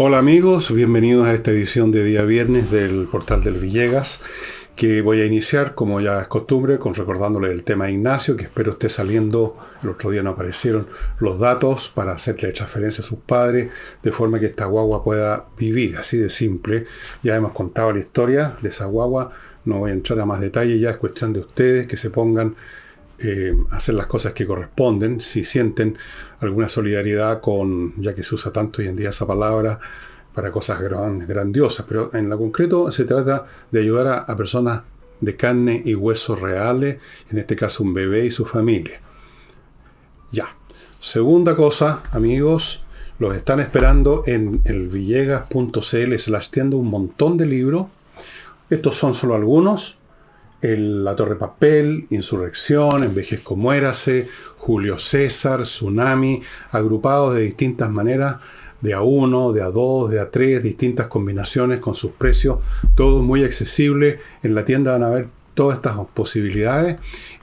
Hola amigos, bienvenidos a esta edición de día viernes del portal del Villegas, que voy a iniciar, como ya es costumbre, con recordándole el tema de Ignacio, que espero esté saliendo, el otro día no aparecieron los datos para hacerle transferencia a sus padres, de forma que esta guagua pueda vivir, así de simple. Ya hemos contado la historia de esa guagua, no voy a entrar a más detalle, ya es cuestión de ustedes que se pongan eh, hacer las cosas que corresponden, si sienten alguna solidaridad con, ya que se usa tanto hoy en día esa palabra, para cosas grandiosas, pero en lo concreto se trata de ayudar a, personas de carne y huesos reales, en este caso un bebé y su familia. Ya. Segunda cosa, amigos, los están esperando en el villegas.cl slash tienda un montón de libros. Estos son solo algunos la Torre Papel, Insurrección, Envejezco Muérase, Julio César, Tsunami, agrupados de distintas maneras, de A1, de A2, de A3, distintas combinaciones con sus precios, todo muy accesible. En la tienda van a ver todas estas posibilidades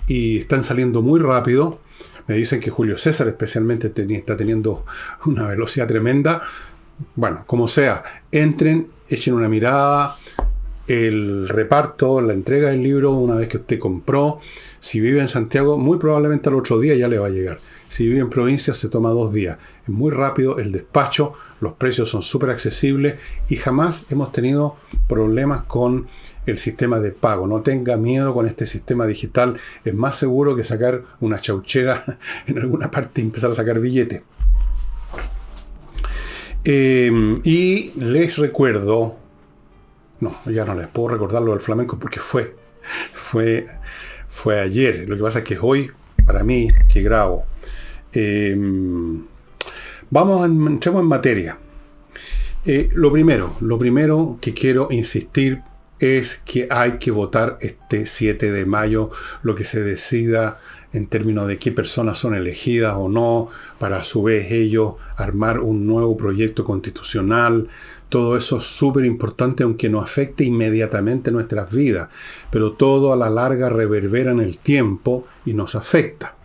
y están saliendo muy rápido. Me dicen que Julio César especialmente está teniendo una velocidad tremenda. Bueno, como sea, entren, echen una mirada, el reparto, la entrega del libro una vez que usted compró. Si vive en Santiago, muy probablemente al otro día ya le va a llegar. Si vive en provincia, se toma dos días. Es muy rápido el despacho, los precios son súper accesibles y jamás hemos tenido problemas con el sistema de pago. No tenga miedo con este sistema digital. Es más seguro que sacar una chauchera en alguna parte y empezar a sacar billetes. Eh, y les recuerdo no, ya no les puedo recordar lo del flamenco porque fue, fue, fue ayer. Lo que pasa es que hoy, para mí, que grabo. Em, vamos, entremos en materia. Eh, lo primero, lo primero que quiero insistir es que hay que votar este 7 de mayo lo que se decida en términos de qué personas son elegidas o no, para a su vez ellos armar un nuevo proyecto constitucional, todo eso es súper importante aunque no afecte inmediatamente nuestras vidas, pero todo a la larga reverbera en el tiempo y nos afecta.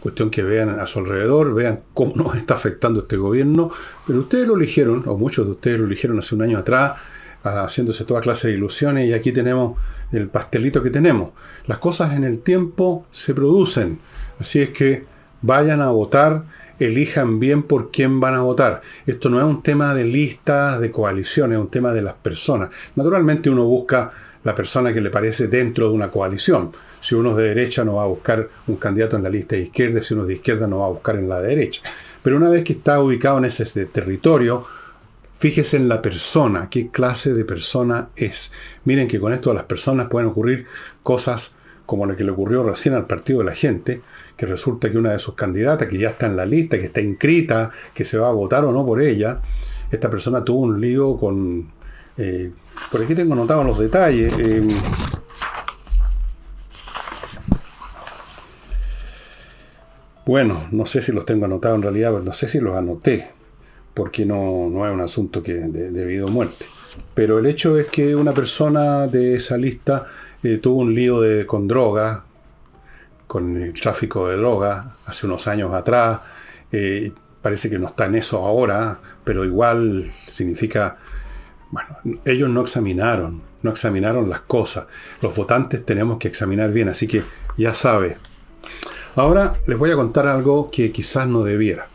Cuestión que vean a su alrededor, vean cómo nos está afectando este gobierno, pero ustedes lo eligieron, o muchos de ustedes lo eligieron hace un año atrás, haciéndose toda clase de ilusiones y aquí tenemos el pastelito que tenemos. Las cosas en el tiempo se producen, así es que vayan a votar elijan bien por quién van a votar. Esto no es un tema de listas, de coaliciones, es un tema de las personas. Naturalmente uno busca la persona que le parece dentro de una coalición. Si uno es de derecha no va a buscar un candidato en la lista de izquierda, si uno es de izquierda no va a buscar en la derecha. Pero una vez que está ubicado en ese territorio, fíjese en la persona, qué clase de persona es. Miren que con esto las personas pueden ocurrir cosas como lo que le ocurrió recién al Partido de la Gente, que resulta que una de sus candidatas, que ya está en la lista, que está inscrita, que se va a votar o no por ella, esta persona tuvo un lío con... Eh, por aquí tengo anotados los detalles. Eh, bueno, no sé si los tengo anotados en realidad, pero no sé si los anoté, porque no, no es un asunto que de, debido a muerte. Pero el hecho es que una persona de esa lista eh, tuvo un lío con droga, con el tráfico de droga hace unos años atrás. Eh, parece que no está en eso ahora, pero igual significa, bueno, ellos no examinaron, no examinaron las cosas. Los votantes tenemos que examinar bien, así que ya sabe. Ahora les voy a contar algo que quizás no debiera.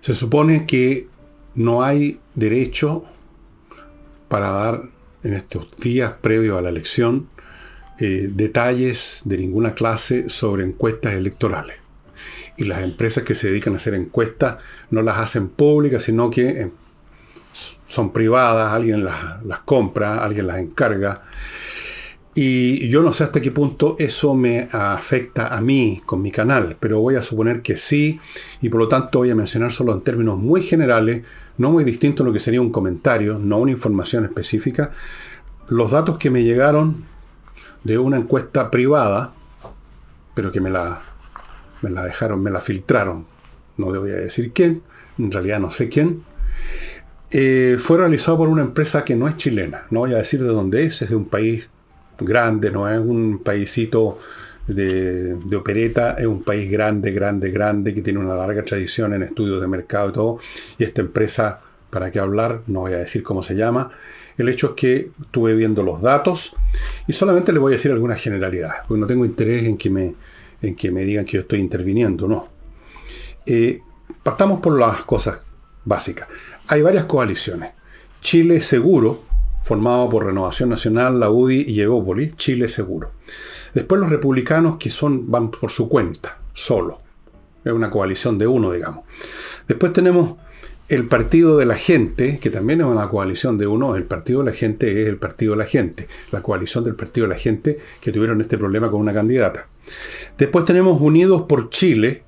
Se supone que no hay derecho para dar en estos días previos a la elección eh, detalles de ninguna clase sobre encuestas electorales. Y las empresas que se dedican a hacer encuestas no las hacen públicas, sino que eh, son privadas, alguien las, las compra, alguien las encarga. Y yo no sé hasta qué punto eso me afecta a mí con mi canal, pero voy a suponer que sí, y por lo tanto voy a mencionar solo en términos muy generales, no muy distinto a lo que sería un comentario, no una información específica, los datos que me llegaron de una encuesta privada, pero que me la, me la dejaron, me la filtraron, no voy a decir quién, en realidad no sé quién, eh, fue realizado por una empresa que no es chilena, no voy a decir de dónde es, es de un país grande, no es un paísito de, opereta, es un país grande, grande, grande, que tiene una larga tradición en estudios de mercado y todo, y esta empresa, para qué hablar, no voy a decir cómo se llama, el hecho es que estuve viendo los datos y solamente le voy a decir algunas generalidades, porque no tengo interés en que me, en que me digan que yo estoy interviniendo, no. Eh, partamos por las cosas básicas. Hay varias coaliciones. Chile Seguro, formado por Renovación Nacional, la UDI y Evópolis, Chile Seguro. Después los republicanos que son, van por su cuenta, solo. Es una coalición de uno, digamos. Después tenemos el Partido de la Gente, que también es una coalición de uno. El Partido de la Gente es el Partido de la Gente. La coalición del Partido de la Gente que tuvieron este problema con una candidata. Después tenemos Unidos por Chile.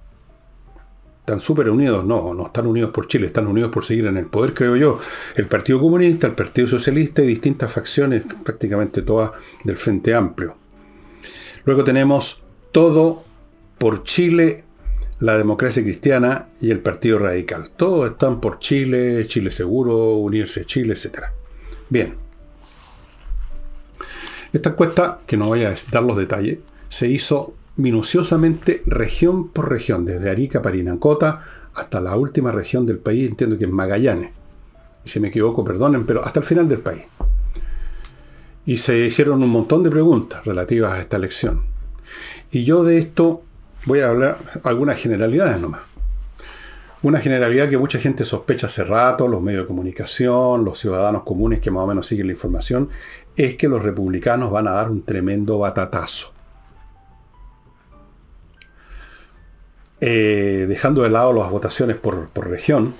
Están súper unidos, no, no están unidos por Chile, están unidos por seguir en el poder, creo yo. El Partido Comunista, el Partido Socialista y distintas facciones, prácticamente todas del Frente Amplio. Luego tenemos todo por Chile, la democracia cristiana y el Partido Radical. Todos están por Chile, Chile Seguro, Unirse Chile, etc. Bien. Esta encuesta, que no voy a dar los detalles, se hizo minuciosamente región por región, desde Arica, Parinacota, hasta la última región del país, entiendo que es Magallanes. Y si me equivoco, perdonen, pero hasta el final del país. Y se hicieron un montón de preguntas relativas a esta elección. Y yo de esto voy a hablar algunas generalidades nomás. Una generalidad que mucha gente sospecha hace rato, los medios de comunicación, los ciudadanos comunes que más o menos siguen la información, es que los republicanos van a dar un tremendo batatazo. Eh, dejando de lado las votaciones por, por región,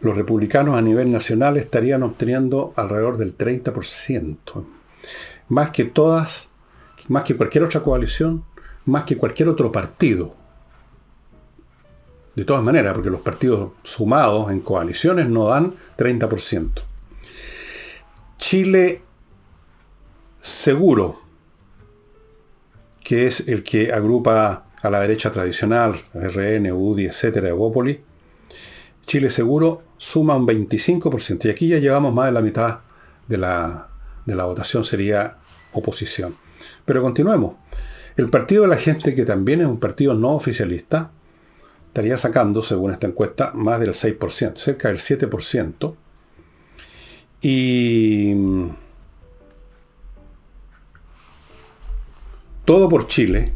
los republicanos a nivel nacional estarían obteniendo alrededor del 30%. Más que todas, más que cualquier otra coalición, más que cualquier otro partido. De todas maneras, porque los partidos sumados en coaliciones no dan 30%. Chile Seguro, que es el que agrupa a la derecha tradicional, RN, UDI, etcétera, Evópoli, Chile Seguro suma un 25%. Y aquí ya llevamos más de la mitad de la, de la votación, sería oposición. Pero continuemos. El Partido de la Gente, que también es un partido no oficialista, estaría sacando, según esta encuesta, más del 6%, cerca del 7%. Y todo por Chile,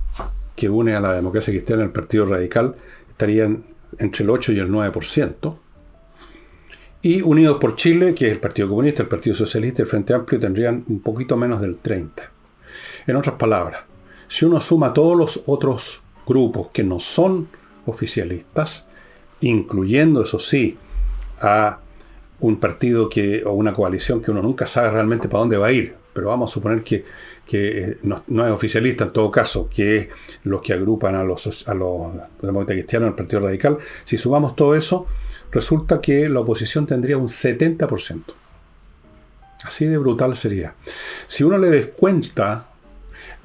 que une a la democracia cristiana el Partido Radical, estarían entre el 8 y el 9%. Y Unidos por Chile, que es el Partido Comunista, el Partido Socialista y el Frente Amplio, tendrían un poquito menos del 30%. En otras palabras, si uno suma todos los otros grupos que no son oficialistas, incluyendo, eso sí, a un partido que, o una coalición que uno nunca sabe realmente para dónde va a ir, pero vamos a suponer que eh, no, es oficialista en todo caso, que es los que agrupan a los, a demócratas cristianos, el Partido Radical, si sumamos todo eso, resulta que la oposición tendría un 70%. Así de brutal sería. Si uno le descuenta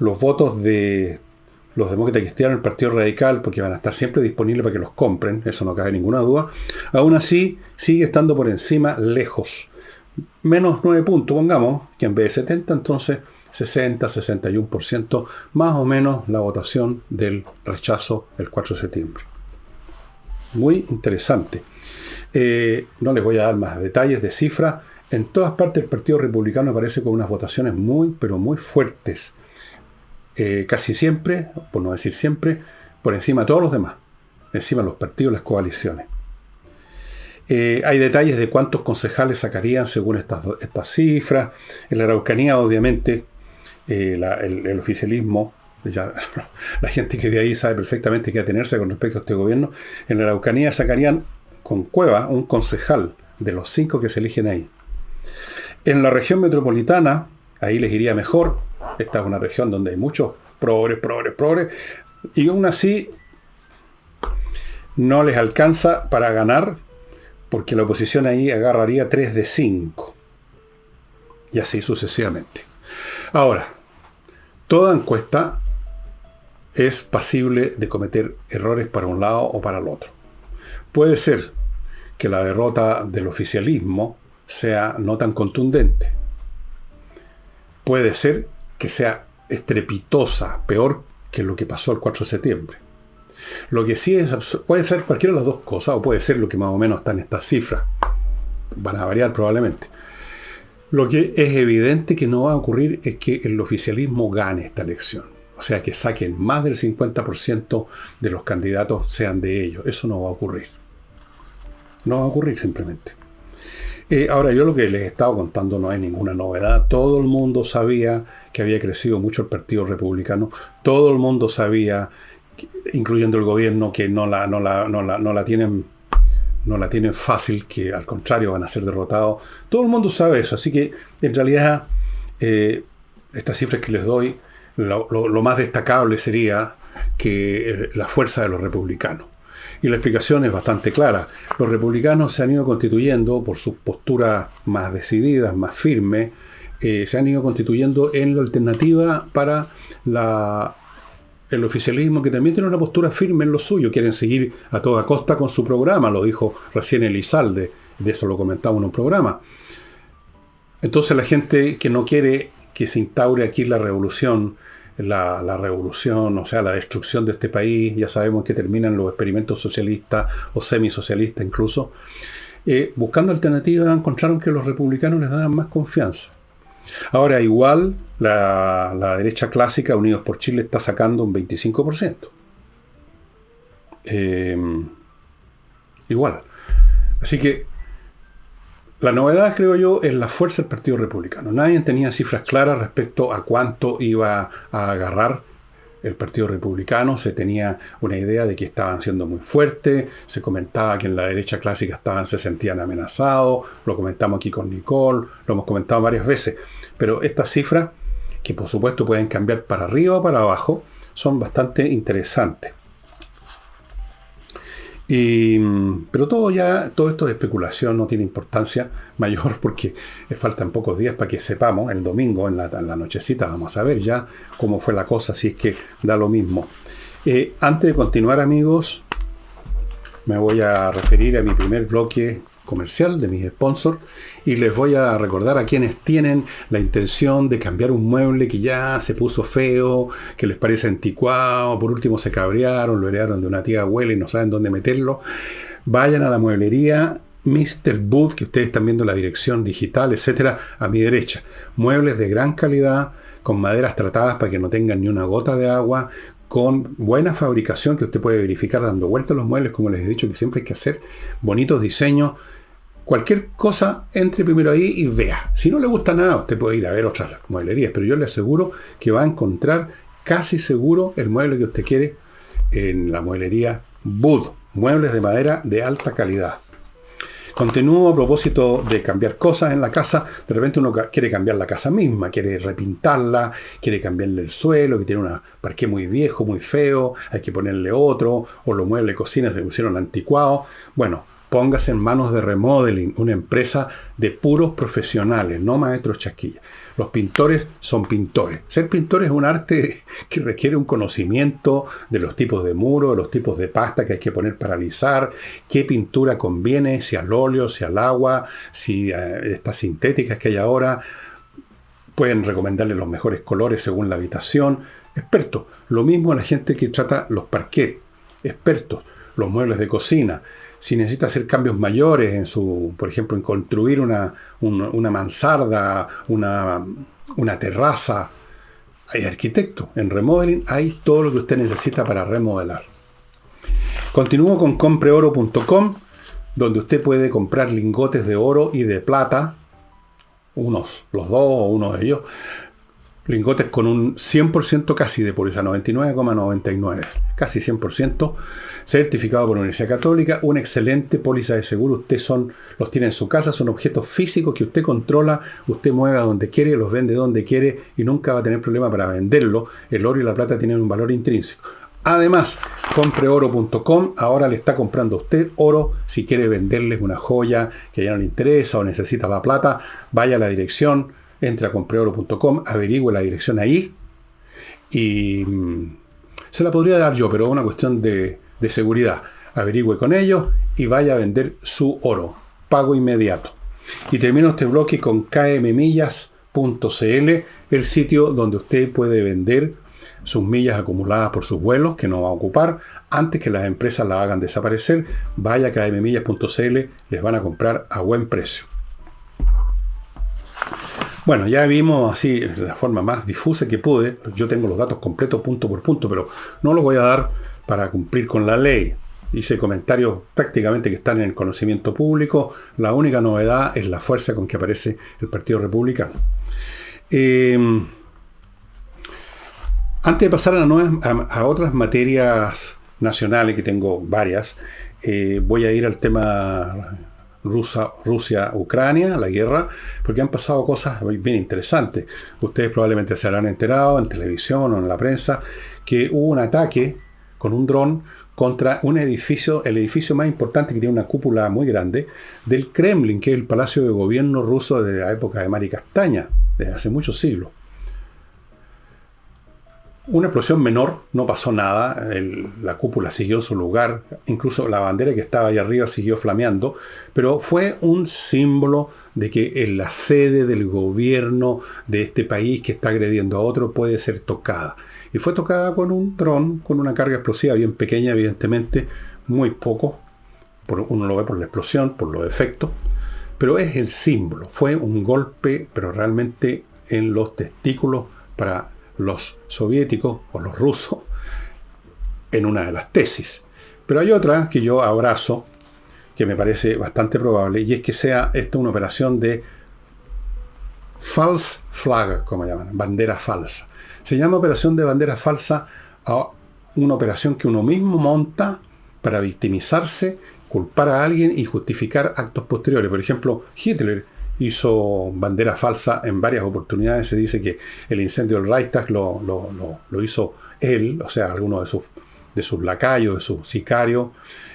los votos de los demócratas cristianos, el Partido Radical, porque van a estar siempre disponibles para que los compren, eso no cabe ninguna duda, aún así sigue estando por encima lejos. Menos 9 puntos, pongamos, que en vez de 70, entonces 60-61%, más o menos la votación del rechazo el 4 de septiembre. Muy interesante. Eh, no les voy a dar más detalles de cifras. En todas partes el Partido Republicano aparece con unas votaciones muy, pero muy fuertes. Eh, casi siempre, por no decir siempre, por encima de todos los demás. Encima de los partidos, las coaliciones. Eh, hay detalles de cuántos concejales sacarían según estas, estas cifras. En la Araucanía, obviamente, el, oficialismo, ya, la gente que de ahí sabe perfectamente qué atenerse con respecto a este gobierno, en la Araucanía sacarían con Cueva un concejal de los cinco que se eligen ahí. En la región metropolitana, ahí les iría mejor. Esta es una región donde hay muchos progres, progres, progres. Y aún así no les alcanza para ganar porque la oposición ahí agarraría 3 de 5. Y así sucesivamente. Ahora, Toda encuesta es pasible de cometer errores para un lado o para el otro. Puede ser que la derrota del oficialismo sea no tan contundente. Puede ser que sea estrepitosa, peor que lo que pasó el 4 de septiembre. Lo que sí es, puede ser cualquiera de las dos cosas, o puede ser lo que más o menos está en estas cifras. Van a variar probablemente. Lo que es evidente que no va a ocurrir es que el oficialismo gane esta elección. O sea, que saquen más del 50% de los candidatos sean de ellos. Eso no va a ocurrir. No va a ocurrir simplemente. Eh, ahora, yo lo que les he estado contando no hay ninguna novedad. Todo el mundo sabía que había crecido mucho el Partido Republicano. Todo el mundo sabía incluyendo el gobierno, que no la, tienen no la tienen fácil, que al contrario van a ser derrotados. Todo el mundo sabe eso, así que en realidad eh, estas cifras que les doy, lo, más destacable sería que eh, la fuerza de los republicanos. Y la explicación es bastante clara. Los republicanos se han ido constituyendo por sus posturas más decididas, más firmes, eh, se han ido constituyendo en la alternativa para el oficialismo que también tiene una postura firme en lo suyo, quieren seguir a toda costa con su programa, lo dijo recién Elizalde, de eso lo comentamos en un programa. Entonces la gente que no quiere que se instaure aquí la revolución, la, revolución, o sea, la destrucción de este país, ya sabemos que terminan los experimentos socialistas o semisocialistas incluso, eh, buscando alternativas encontraron que los republicanos les daban más confianza. Ahora, igual, la, derecha clásica, Unidos por Chile, está sacando un 25%. Em, igual. Así que la novedad, creo yo, es la fuerza del Partido Republicano. Nadie tenía cifras claras respecto a cuánto iba a agarrar el Partido Republicano, se tenía una idea de que estaban siendo muy fuertes, se comentaba que en la derecha clásica estaban, se sentían amenazados, lo comentamos aquí con Nicole, lo hemos comentado varias veces, pero estas cifras, que por supuesto pueden cambiar para arriba o para abajo, son bastante interesantes. Y, pero todo ya, todo esto de especulación no tiene importancia mayor porque faltan pocos días para que sepamos, el domingo en la, nochecita vamos a ver ya cómo fue la cosa, si es que da lo mismo. Eh, antes de continuar amigos, me voy a referir a mi primer bloque comercial de mis sponsors y les voy a recordar a quienes tienen la intención de cambiar un mueble que ya se puso feo, que les parece anticuado, por último se cabrearon, lo heredaron de una tía abuela y no saben dónde meterlo. Vayan a la mueblería Mr. Booth, que ustedes están viendo la dirección digital, etcétera, a mi derecha. Muebles de gran calidad, con maderas tratadas para que no tengan ni una gota de agua, con buena fabricación que usted puede verificar dando vueltas los muebles, como les he dicho que siempre hay que hacer, bonitos diseños, cualquier cosa, entre primero ahí y vea. Si no le gusta nada, usted puede ir a ver otras mueblerías, pero yo le aseguro que va a encontrar casi seguro el mueble que usted quiere en la mueblería Bud. Muebles de madera de alta calidad. Continúo a propósito de cambiar cosas en la casa. De repente uno quiere cambiar la casa misma, quiere repintarla, quiere cambiarle el suelo, que tiene un parque muy viejo, muy feo, hay que ponerle otro, o los muebles de cocina se pusieron anticuados. Bueno, Póngase en manos de Remodeling, una empresa de puros profesionales, no maestros chasquillas. Los pintores son pintores. Ser pintor es un arte que requiere un conocimiento de los tipos de muro, de los tipos de pasta que hay que poner para alisar, qué pintura conviene, si al óleo, si al agua, si eh, estas sintéticas que hay ahora. Pueden recomendarle los mejores colores según la habitación. Expertos. Lo mismo la gente que trata los parquets. Expertos. Los muebles de cocina si necesita hacer cambios mayores en su, por ejemplo, en construir una, mansarda, una, una terraza, hay arquitecto. En remodeling hay todo lo que usted necesita para remodelar. Continúo con compreoro.com, donde usted puede comprar lingotes de oro y de plata, unos, los dos o uno de ellos, lingotes con un 100% casi de pureza, 99,99, casi 100%, certificado por la Universidad Católica, una excelente póliza de seguro, usted son, los tiene en su casa, son objetos físicos que usted controla, usted mueve a donde quiere, los vende donde quiere y nunca va a tener problema para venderlo, el oro y la plata tienen un valor intrínseco. Además, compreoro.com ahora le está comprando a usted oro. Si quiere venderles una joya que ya no le interesa o necesita la plata, vaya a la dirección entre a compreoro.com, averigüe la dirección ahí y mm, se la podría dar yo, pero es una cuestión de, de seguridad. Averigüe con ellos y vaya a vender su oro. Pago inmediato. Y termino este bloque con kmmillas.cl, el sitio donde usted puede vender sus millas acumuladas por sus vuelos que no va a ocupar antes que las empresas la hagan desaparecer. Vaya a mmillas.cl les van a comprar a buen precio. Bueno, ya vimos así la forma más difusa que pude. Yo tengo los datos completos punto por punto, pero no los voy a dar para cumplir con la ley. Hice comentarios prácticamente que están en el conocimiento público. La única novedad es la fuerza con que aparece el Partido Republicano. Em, antes de pasar a, otras materias nacionales, que tengo varias, eh, voy a ir al tema Rusia-Ucrania, la guerra, porque han pasado cosas bien interesantes. Ustedes probablemente se habrán enterado en televisión o en la prensa que hubo un ataque con un dron contra un edificio, el edificio más importante que tiene una cúpula muy grande, del Kremlin, que es el palacio de gobierno ruso de la época de Mari Castaña, desde hace muchos siglos. Una explosión menor, no pasó nada, la cúpula siguió su lugar, incluso la bandera que estaba ahí arriba siguió flameando, pero fue un símbolo de que en la sede del gobierno de este país que está agrediendo a otro puede ser tocada. Y fue tocada con un dron, con una carga explosiva bien pequeña, evidentemente, muy poco, uno lo ve por la explosión, por los efectos, pero es el símbolo, fue un golpe, pero realmente en los testículos para los soviéticos o los rusos en una de las tesis. Pero hay otra que yo abrazo, que me parece bastante probable, y es que sea esta una operación de false flag, como llaman, bandera falsa. Se llama operación de bandera falsa a una operación que uno mismo monta para victimizarse, culpar a alguien y justificar actos posteriores. Por ejemplo, Hitler hizo bandera falsa en varias oportunidades. Se dice que el incendio del Reichstag lo, lo, hizo él, o sea, alguno de sus, de sus lacayos, de sus sicarios.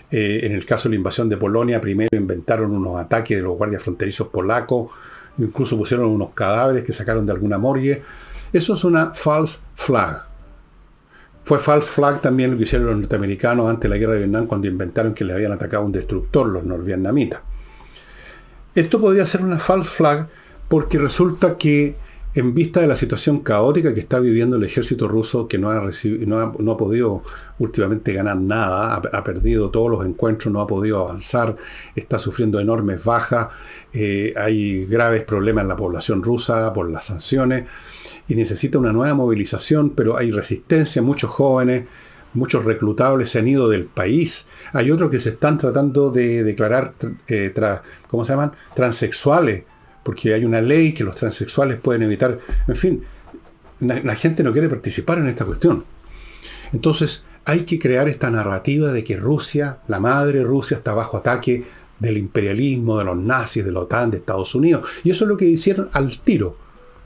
Eh, en el caso de la invasión de Polonia, primero inventaron unos ataques de los guardias fronterizos polacos, incluso pusieron unos cadáveres que sacaron de alguna morgue. Eso es una false flag. Fue false flag también lo que hicieron los norteamericanos antes de la guerra de Vietnam cuando inventaron que le habían atacado un destructor los norvietnamitas. Esto podría ser una false flag porque resulta que en vista de la situación caótica que está viviendo el ejército ruso, que no ha, recibido, no ha, podido últimamente ganar nada, ha, perdido todos los encuentros, no ha podido avanzar, está sufriendo enormes bajas, eh, hay graves problemas en la población rusa por las sanciones y necesita una nueva movilización, pero hay resistencia, muchos jóvenes, muchos reclutables se han ido del país. Hay otros que se están tratando de declarar, eh, ¿cómo se llaman? Transexuales, porque hay una ley que los transexuales pueden evitar. En fin, la, gente no quiere participar en esta cuestión. Entonces, hay que crear esta narrativa de que Rusia, la madre Rusia, está bajo ataque del imperialismo, de los nazis, de la OTAN, de Estados Unidos. Y eso es lo que hicieron al tiro.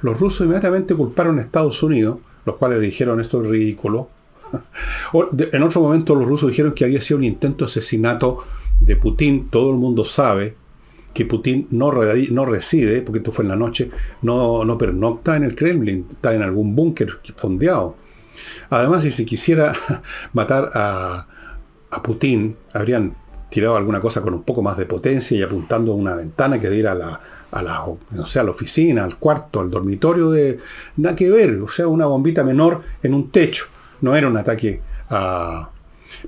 Los rusos inmediatamente culparon a Estados Unidos, los cuales dijeron esto es ridículo, en otro momento los rusos dijeron que había sido un intento de asesinato de Putin. Todo el mundo sabe que Putin no, no reside, porque esto fue en la noche, no, no pernocta en el Kremlin, está en algún búnker fondeado. Además, si se quisiera matar a, Putin, habrían tirado alguna cosa con un poco más de potencia y apuntando a una ventana que diera a la, a la, a la oficina, al cuarto, al dormitorio de... Nada que ver, o sea, una bombita menor en un techo. No era un ataque a...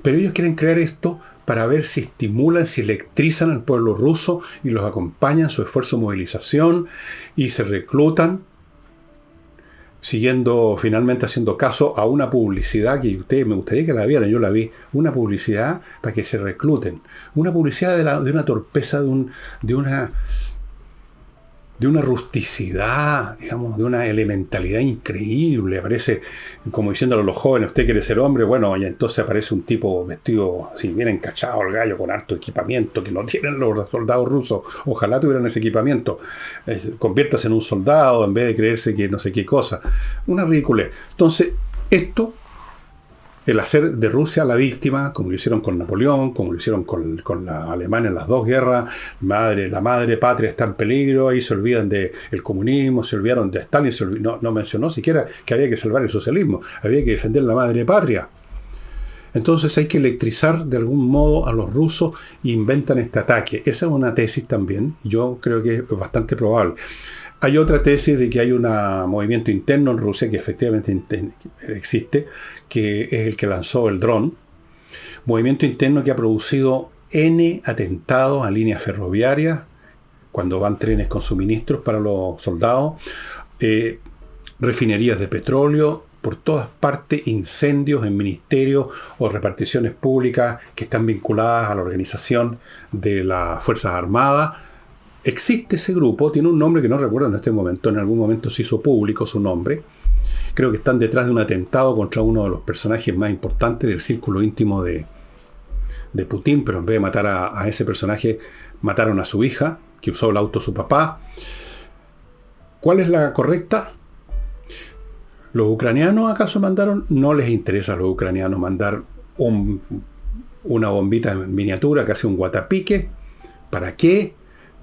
Pero ellos quieren crear esto para ver si estimulan, si electrizan al pueblo ruso y los acompañan en su esfuerzo de movilización y se reclutan, siguiendo, finalmente haciendo caso a una publicidad que ustedes me gustaría que la vieran, yo la vi, una publicidad para que se recluten, una publicidad de, una torpeza, de, un, de una de una rusticidad, digamos, de una elementalidad increíble. Aparece como diciéndole a los jóvenes, usted quiere ser hombre, bueno, y entonces aparece un tipo vestido así, bien encachado el gallo, con harto equipamiento, que no tienen los soldados rusos. Ojalá tuvieran ese equipamiento. conviértase en un soldado en vez de creerse que no sé qué cosa. Una ridícula. Entonces, esto el hacer de Rusia la víctima, como lo hicieron con Napoleón, como lo hicieron con, la Alemania en las dos guerras, madre, la madre patria está en peligro, ahí se olvidan del comunismo, se olvidaron de Stalin, no, no, mencionó siquiera que había que salvar el socialismo, había que defender la madre patria. Entonces hay que electrizar de algún modo a los rusos e inventan este ataque. Esa es una tesis también, yo creo que es bastante probable. Hay otra tesis de que hay un movimiento interno en Rusia que efectivamente existe, que es el que lanzó el dron. Movimiento interno que ha producido N atentados a líneas ferroviarias, cuando van trenes con suministros para los soldados, eh, refinerías de petróleo, por todas partes incendios en ministerios o reparticiones públicas que están vinculadas a la organización de las Fuerzas Armadas. Existe ese grupo, tiene un nombre que no recuerdo en este momento, en algún momento se hizo público su nombre. Creo que están detrás de un atentado contra uno de los personajes más importantes del círculo íntimo de, de Putin, pero en vez de matar a, ese personaje, mataron a su hija, que usó el auto su papá. ¿Cuál es la correcta? ¿Los ucranianos acaso mandaron? No les interesa a los ucranianos mandar una bombita en miniatura, casi un guatapique. ¿Para qué?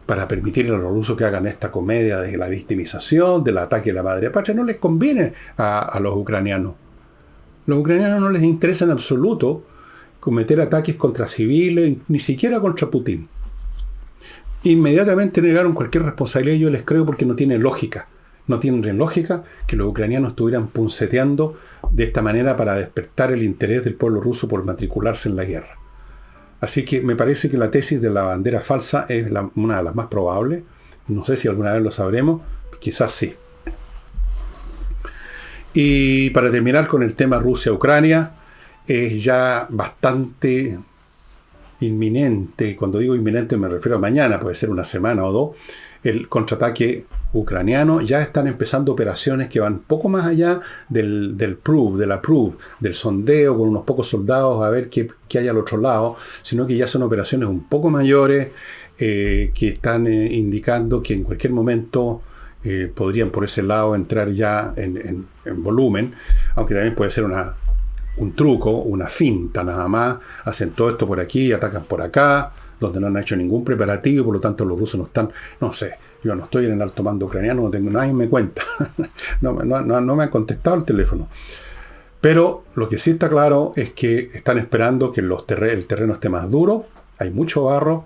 Para permitir a los rusos que hagan esta comedia de la victimización, del ataque a la madre patria. No les conviene a, a los ucranianos. Los ucranianos no les interesa en absoluto cometer ataques contra civiles, ni siquiera contra Putin. Inmediatamente negaron cualquier responsabilidad, yo les creo porque no tiene lógica. No tiene lógica que los ucranianos estuvieran punceteando de esta manera para despertar el interés del pueblo ruso por matricularse en la guerra. Así que me parece que la tesis de la bandera falsa es una de las más probables. No sé si alguna vez lo sabremos, quizás sí. Y para terminar con el tema Rusia-Ucrania, es ya bastante inminente, cuando digo inminente me refiero a mañana, puede ser una semana o dos, el contraataque ucraniano, ya están empezando operaciones que van poco más allá del, del prove, de la prove, del sondeo con unos pocos soldados a ver qué, hay al otro lado, sino que ya son operaciones un poco mayores eh, que están eh, indicando que en cualquier momento eh, podrían por ese lado entrar ya en, en, volumen, aunque también puede ser una, un truco, una finta nada más, hacen todo esto por aquí, atacan por acá, donde no han hecho ningún preparativo, por lo tanto los rusos no están, no sé, yo no estoy en el alto mando ucraniano, no tengo nadie me cuenta. no, me han contestado el teléfono. Pero lo que sí está claro es que están esperando que el terreno esté más duro. Hay mucho barro.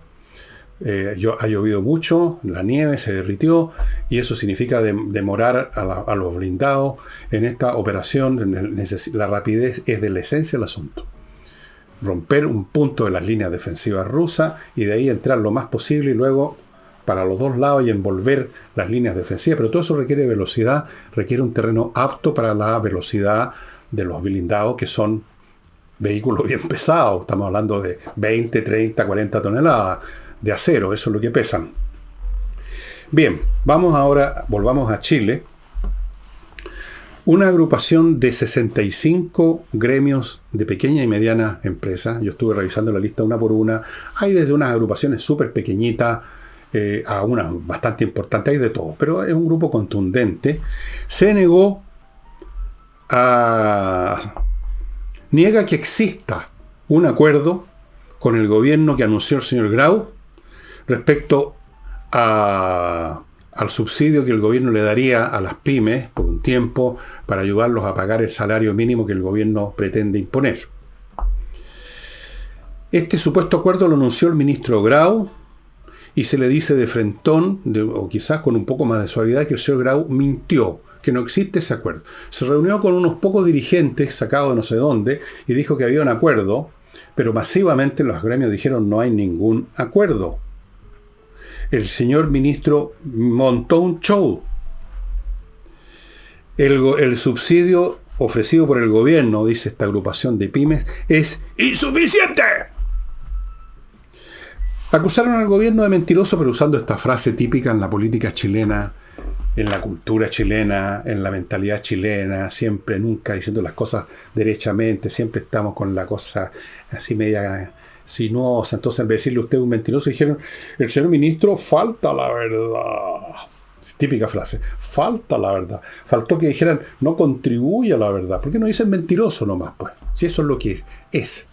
Eh, ha llovido mucho, la nieve se derritió y eso significa demorar a, los blindados en esta operación. La rapidez es de la esencia del asunto. Romper un punto de las líneas defensivas rusas y de ahí entrar lo más posible y luego para los dos lados y envolver las líneas defensivas, pero todo eso requiere velocidad, requiere un terreno apto para la velocidad de los blindados, que son vehículos bien pesados, estamos hablando de 20, 30, 40 toneladas de acero, eso es lo que pesan. Bien, vamos ahora, volvamos a Chile. Una agrupación de 65 gremios de pequeña y mediana empresa, yo estuve revisando la lista una por una, hay desde unas agrupaciones súper pequeñitas, eh, a una bastante importante, hay de todo, pero es un grupo contundente, se negó a... niega que exista un acuerdo con el gobierno que anunció el señor Grau respecto a, al subsidio que el gobierno le daría a las pymes por un tiempo para ayudarlos a pagar el salario mínimo que el gobierno pretende imponer. Este supuesto acuerdo lo anunció el ministro Grau y se le dice de frentón, o quizás con un poco más de suavidad, que el señor Grau mintió, que no existe ese acuerdo. Se reunió con unos pocos dirigentes sacados de no sé dónde y dijo que había un acuerdo, pero masivamente los gremios dijeron no hay ningún acuerdo. El señor ministro montó un show. El, subsidio ofrecido por el gobierno, dice esta agrupación de pymes, es insuficiente. Acusaron al gobierno de mentiroso, pero usando esta frase típica en la política chilena, en la cultura chilena, en la mentalidad chilena, siempre, nunca diciendo las cosas derechamente, siempre estamos con la cosa así media sinuosa. Entonces, en vez de decirle usted un mentiroso, dijeron, el señor ministro falta la verdad. típica frase, falta la verdad. Faltó que dijeran, no contribuye a la verdad. ¿Por qué no dicen mentiroso nomás? Pues, si eso es lo que es. es.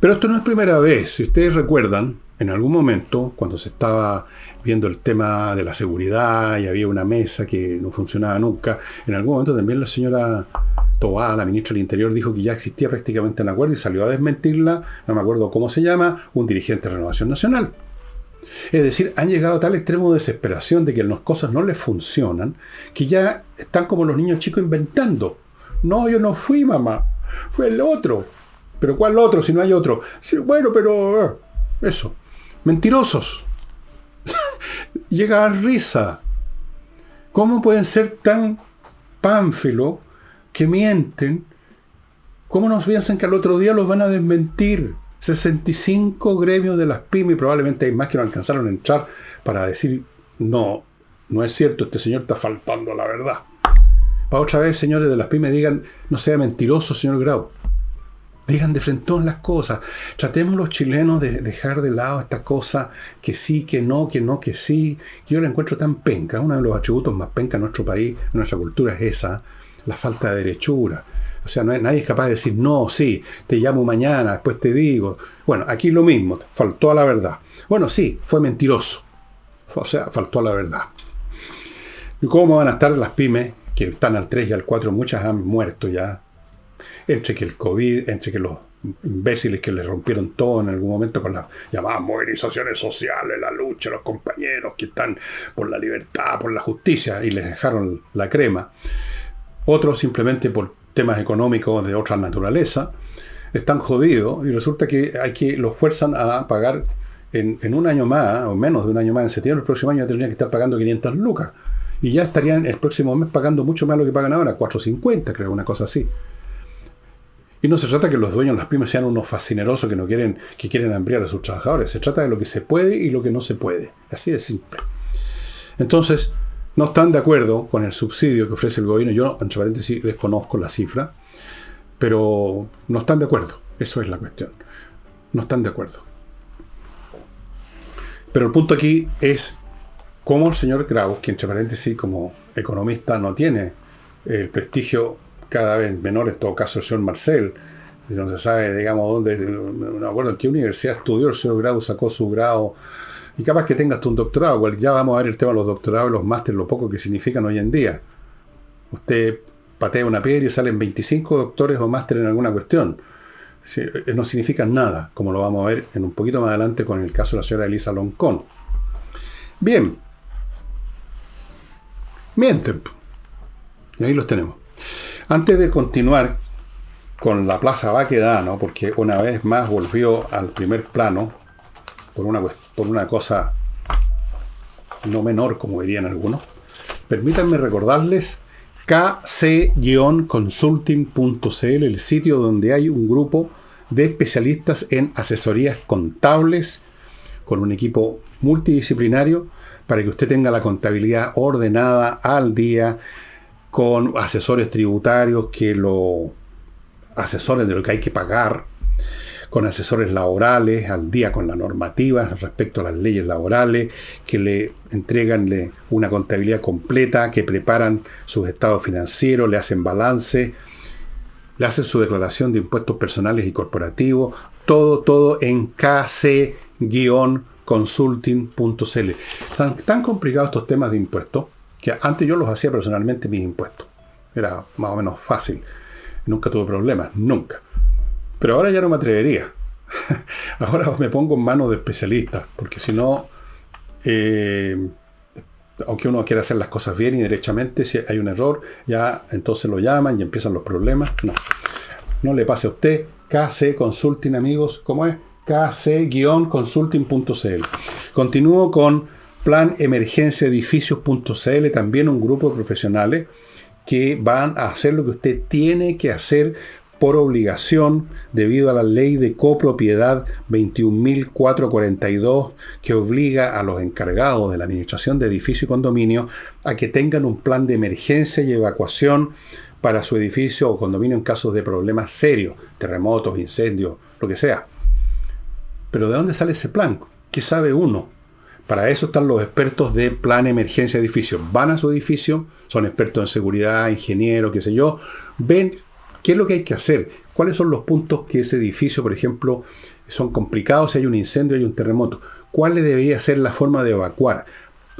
Pero esto no es primera vez. Si ustedes recuerdan, en algún momento, cuando se estaba viendo el tema de la seguridad y había una mesa que no funcionaba nunca, en algún momento también la señora Tobá, la ministra del Interior, dijo que ya existía prácticamente un acuerdo y salió a desmentirla, no me acuerdo cómo se llama, un dirigente de Renovación Nacional. Es decir, han llegado a tal extremo de desesperación de que las cosas no les funcionan, que ya están como los niños chicos inventando. No, yo no fui mamá, fue el otro. ¿Pero cuál otro si no hay otro? bueno, pero... Eh, eso. Mentirosos. Llega a risa. ¿Cómo pueden ser tan pánfilo que mienten? ¿Cómo nos piensan que al otro día los van a desmentir? 65 gremios de las pymes, probablemente hay más que no alcanzaron a entrar para decir, no, no es cierto, este señor está faltando la verdad. Para otra vez, señores de las pymes, digan, no sea mentiroso, señor Grau. Digan de frente las cosas. Tratemos los chilenos de dejar de lado esta cosa que sí, que no, que no, que sí. Yo la encuentro tan penca. Uno de los atributos más penca en nuestro país, en nuestra cultura, es esa, la falta de derechura. O sea, no, nadie es capaz de decir, no, sí, te llamo mañana, después te digo. Bueno, aquí lo mismo, faltó a la verdad. Bueno, sí, fue mentiroso. O sea, faltó a la verdad. ¿Y cómo van a estar las pymes, que están al 3 y al 4, muchas han muerto ya? Entre que el COVID, entre que los imbéciles que le rompieron todo en algún momento con las llamadas movilizaciones sociales, la lucha, los compañeros que están por la libertad, por la justicia, y les dejaron la crema. Otros simplemente por temas económicos de otra naturaleza, están jodidos y resulta que hay que los fuerzan a pagar en, un año más, o menos de un año más, en septiembre el próximo año tendrían que estar pagando 500 lucas. Y ya estarían el próximo mes pagando mucho más lo que pagan ahora, 450, creo, una cosa así. Y no se trata que los dueños de las pymes sean unos fascinerosos que no quieren, que quieren ampliar a sus trabajadores. Se trata de lo que se puede y lo que no se puede. Así de simple. Entonces, no están de acuerdo con el subsidio que ofrece el gobierno. Yo, entre paréntesis, desconozco la cifra, pero no están de acuerdo. Eso es la cuestión. No están de acuerdo. Pero el punto aquí es cómo el señor Graus, que entre paréntesis como economista no tiene el prestigio cada vez menor, en todo caso el señor Marcel, no se sabe, digamos, dónde, no acuerdo en qué universidad estudió el señor Graus, sacó su grado y capaz que tengas un doctorado, ya vamos a ver el tema de los doctorados los másteres, lo poco que significan hoy en día. Usted patea una piedra y salen 25 doctores o másteres en alguna cuestión. Eh, no significan nada, como lo vamos a ver en un poquito más adelante con el caso de la señora Elisa Loncón. Bien. Mienten. Y ahí los tenemos. Antes de continuar con la Plaza Baquedano, porque una vez más volvió al primer plano, por una, por una cosa no menor, como dirían algunos, permítanme recordarles kc-consulting.cl, el sitio donde hay un grupo de especialistas en asesorías contables con un equipo multidisciplinario para que usted tenga la contabilidad ordenada al día con asesores tributarios que lo asesoren de lo que hay que pagar con asesores laborales, al día con la normativa respecto a las leyes laborales, que le entregan una contabilidad completa, que preparan sus estados financieros, le hacen balance, le hacen su declaración de impuestos personales y corporativos, todo, todo en kc-consulting.cl. Tan, tan complicados estos temas de impuestos que antes yo los hacía personalmente mis impuestos. Era más o menos fácil. Nunca tuve problemas, nunca. Pero ahora ya no me atrevería. ahora me pongo en manos de especialistas, porque si no, eh, aunque uno quiera hacer las cosas bien y derechamente, si hay un error, ya entonces lo llaman y empiezan los problemas. No, no le pase a usted. KC Consulting, amigos, ¿cómo es? kc-consulting.cl. Continúo con Plan Emergencia Edificios.cl, también un grupo de profesionales que van a hacer lo que usted tiene que hacer por obligación debido a la ley de copropiedad 21.442 que obliga a los encargados de la administración de edificio y condominio a que tengan un plan de emergencia y evacuación para su edificio o condominio en casos de problemas serios, terremotos, incendios, lo que sea. Pero ¿de dónde sale ese plan? ¿Qué sabe uno? Para eso están los expertos de plan emergencia edificio. Van a su edificio, son expertos en seguridad, ingenieros, qué sé yo, ven ¿Qué es lo que hay que hacer? ¿Cuáles son los puntos que ese edificio, por ejemplo, son complicados si hay un incendio, hay un terremoto? ¿Cuál debería ser la forma de evacuar?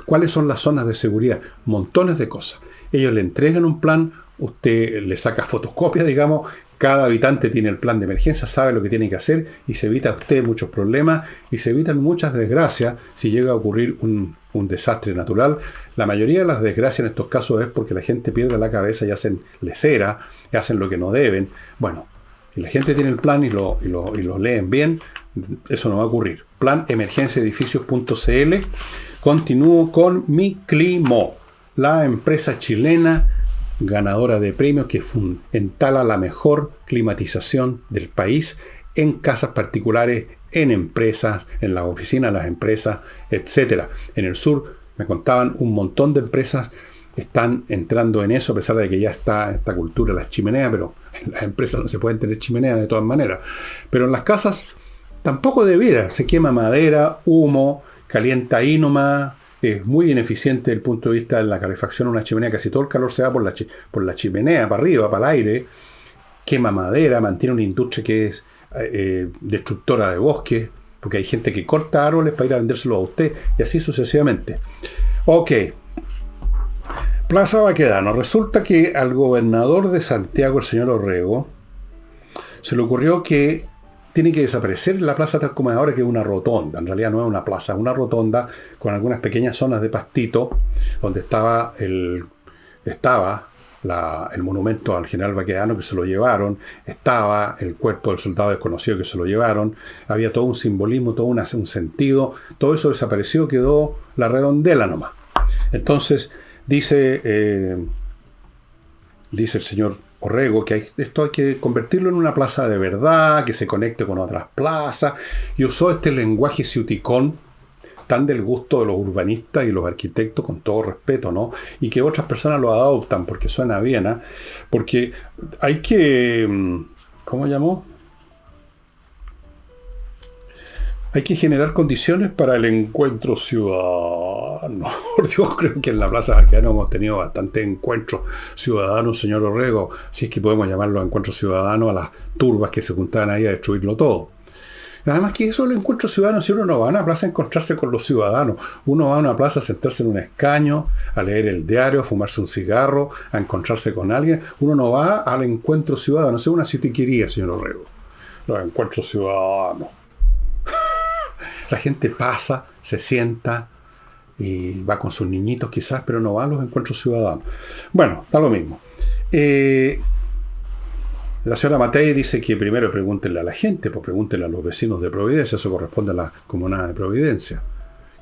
¿Cuáles son las zonas de seguridad? Montones de cosas. Ellos le entregan un plan, usted le saca fotocopia, digamos, cada habitante tiene el plan de emergencia, sabe lo que tiene que hacer y se evita usted muchos problemas y se evitan muchas desgracias si llega a ocurrir un, desastre natural. La mayoría de las desgracias en estos casos es porque la gente pierde la cabeza y hacen lecera, y hacen lo que no deben. Bueno, y la gente tiene el plan y lo, y lo, y lo leen bien, eso no va a ocurrir. Plan emergenciaedificios.cl. Continúo con Mi Climo, la empresa chilena ganadora de premios que entala la mejor climatización del país en casas particulares, en empresas, en las oficinas de las empresas, etc. En el sur me contaban un montón de empresas están entrando en eso, a pesar de que ya está esta cultura, las chimeneas, pero en las empresas no se pueden tener chimeneas de todas maneras. Pero en las casas tampoco de vida, se quema madera, humo, calienta ahí nomás, es muy ineficiente desde el punto de vista de la calefacción de una chimenea. Casi todo el calor se va por la, por la chimenea, para arriba, para el aire. Quema madera, mantiene una industria que es eh, destructora de bosques, porque hay gente que corta árboles para ir a vendérselo a usted, y así sucesivamente. Ok. Plaza Baquedano. Resulta que al gobernador de Santiago, el señor Orrego, se le ocurrió que tiene que desaparecer la plaza tal como ahora, que es una rotonda. En realidad no es una plaza, es una rotonda con algunas pequeñas zonas de pastito, donde estaba el, estaba el monumento al general Baquedano que se lo llevaron, estaba el cuerpo del soldado desconocido que se lo llevaron, había todo un simbolismo, todo un, sentido, todo eso desapareció, quedó la redondela nomás. Entonces, dice, eh, dice el señor Orrego, que esto hay que convertirlo en una plaza de verdad, que se conecte con otras plazas, y usó este lenguaje ciuticón tan del gusto de los urbanistas y los arquitectos, con todo respeto, ¿no? Y que otras personas lo adoptan porque suena bien, ¿ah? Porque hay que, mm, ¿cómo llamó? Hay que generar condiciones para el encuentro ciudadano. Por Dios, creo que en la Plaza Baquedano hemos tenido bastante encuentros ciudadanos, señor Orrego, si es que podemos llamarlo encuentros ciudadanos a las turbas que se juntaban ahí a destruirlo todo. Además que eso el encuentro ciudadano, si uno no va a una plaza a encontrarse con los ciudadanos, uno va a una plaza a sentarse en un escaño, a leer el diario, a fumarse un cigarro, a encontrarse con alguien, uno no va al encuentro ciudadano, es una quería, señor Orrego. Los encuentros ciudadanos. La gente pasa, se sienta y va con sus niñitos quizás, pero no va a los encuentros ciudadanos. Bueno, da lo mismo. Eh, la señora Matei dice que primero pregúntenle a la gente, pues pregúntenle a los vecinos de Providencia, eso corresponde a la comunidad de Providencia.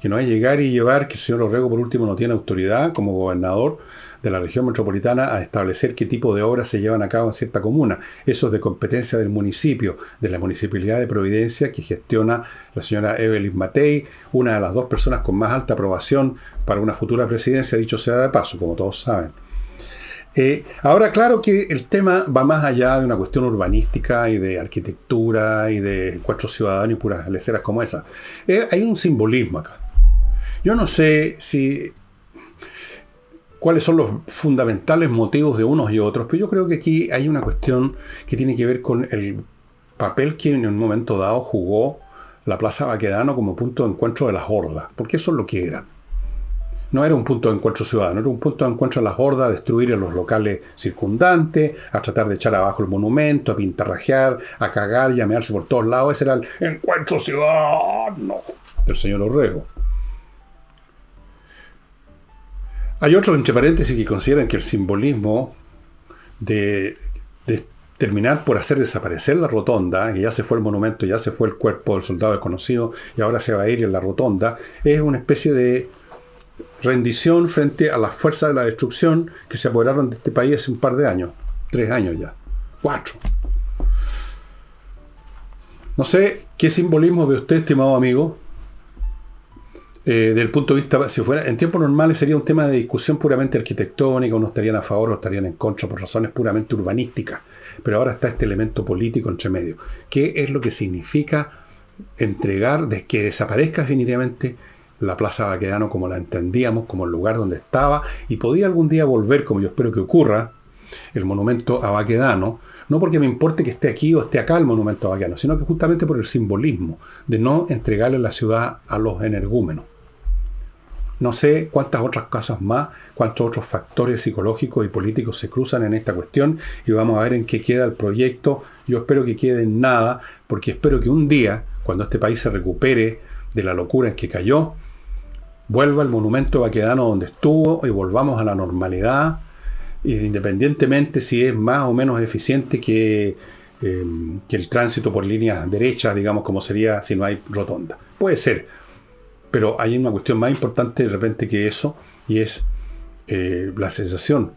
Que no hay llegar y llevar que el señor Orrego por último no tiene autoridad como gobernador de la región metropolitana a establecer qué tipo de obras se llevan a cabo en cierta comuna. Eso es de competencia del municipio, de la municipalidad de Providencia que gestiona la señora Evelyn Matei, una de las dos personas con más alta aprobación para una futura presidencia, dicho sea de paso, como todos saben. Eh, ahora, claro que el tema va más allá de una cuestión urbanística y de arquitectura y de cuatro ciudadanos y puras leceras como esa. Eh, hay un simbolismo acá. Yo no sé si cuáles son los fundamentales motivos de unos y otros, pero yo creo que aquí hay una cuestión que tiene que ver con el papel que en un momento dado jugó la Plaza Baquedano como punto de encuentro de las hordas, porque eso es lo que era. No era un punto de encuentro ciudadano, era un punto de encuentro de las hordas, a destruir los locales circundantes, a tratar de echar abajo el monumento, a pintarrajear, a cagar y a por todos lados. Ese era el encuentro ciudadano del señor Orrego. Hay otros, entre paréntesis, que consideran que el simbolismo de, terminar por hacer desaparecer la rotonda, que ya se fue el monumento, ya se fue el cuerpo del soldado desconocido y ahora se va a ir en la rotonda, es una especie de rendición frente a las fuerzas de la destrucción que se apoderaron de este país hace un par de años, tres años ya, cuatro. No sé qué simbolismo ve usted, estimado amigo, eh, del punto de vista, si fuera en tiempos normales sería un tema de discusión puramente arquitectónica, unos estarían a favor o estarían en contra por razones puramente urbanísticas, pero ahora está este elemento político entre medio. ¿Qué es lo que significa entregar, de que desaparezca definitivamente la Plaza Baquedano como la entendíamos, como el lugar donde estaba, y podía algún día volver, como yo espero que ocurra, el monumento a Baquedano, no porque me importe que esté aquí o esté acá el monumento a Baquedano, sino que justamente por el simbolismo de no entregarle la ciudad a los energúmenos. No sé cuántas otras cosas más, cuántos otros factores psicológicos y políticos se cruzan en esta cuestión y vamos a ver en qué queda el proyecto. Yo espero que quede en nada, porque espero que un día, cuando este país se recupere de la locura en que cayó, vuelva el monumento vaquedano donde estuvo y volvamos a la normalidad, independientemente si es más o menos eficiente que, eh, que el tránsito por líneas derechas, digamos, como sería si no hay rotonda. Puede ser, pero hay una cuestión más importante de repente que eso, y es eh, la sensación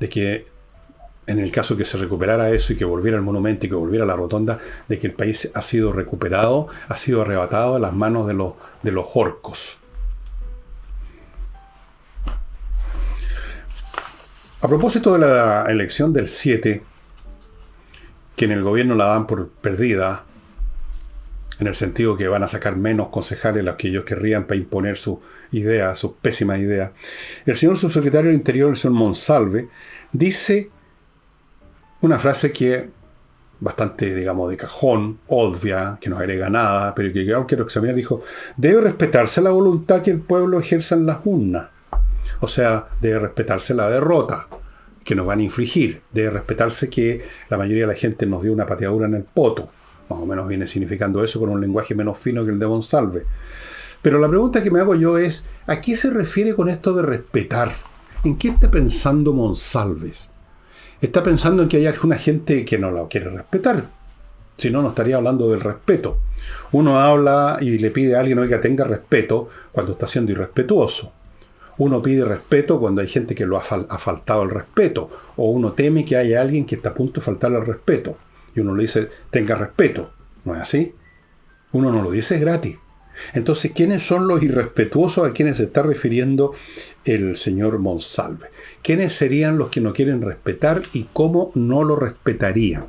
de que en el caso que se recuperara eso y que volviera el monumento y que volviera la rotonda, de que el país ha sido recuperado, ha sido arrebatado a las manos de los, de los orcos. A propósito de la elección del 7, que en el gobierno la dan por perdida, en el sentido que van a sacar menos concejales los que ellos querrían para imponer su idea, su pésima idea. El señor subsecretario del Interior, el señor Monsalve, dice una frase que bastante, digamos, de cajón, obvia, que no agrega nada, pero que yo quiero examinar, dijo, debe respetarse la voluntad que el pueblo ejerza en las urnas. O sea, debe respetarse la derrota que nos van a infligir. Debe respetarse que la mayoría de la gente nos dio una pateadura en el poto. Más o menos viene significando eso con un lenguaje menos fino que el de Monsalve. Pero la pregunta que me hago yo es, ¿a qué se refiere con esto de respetar? ¿En qué está pensando Monsalves? Está pensando en que hay alguna gente que no la quiere respetar. Si no, no estaría hablando del respeto. Uno habla y le pide a alguien que tenga respeto cuando está siendo irrespetuoso. Uno pide respeto cuando hay gente que lo ha, faltado el respeto. O uno teme que haya alguien que está a punto de faltarle el respeto y uno le dice, tenga respeto. ¿No es así? Uno no lo dice gratis. Entonces, ¿quiénes son los irrespetuosos a quienes se está refiriendo el señor Monsalve? ¿Quiénes serían los que no quieren respetar y cómo no lo respetarían?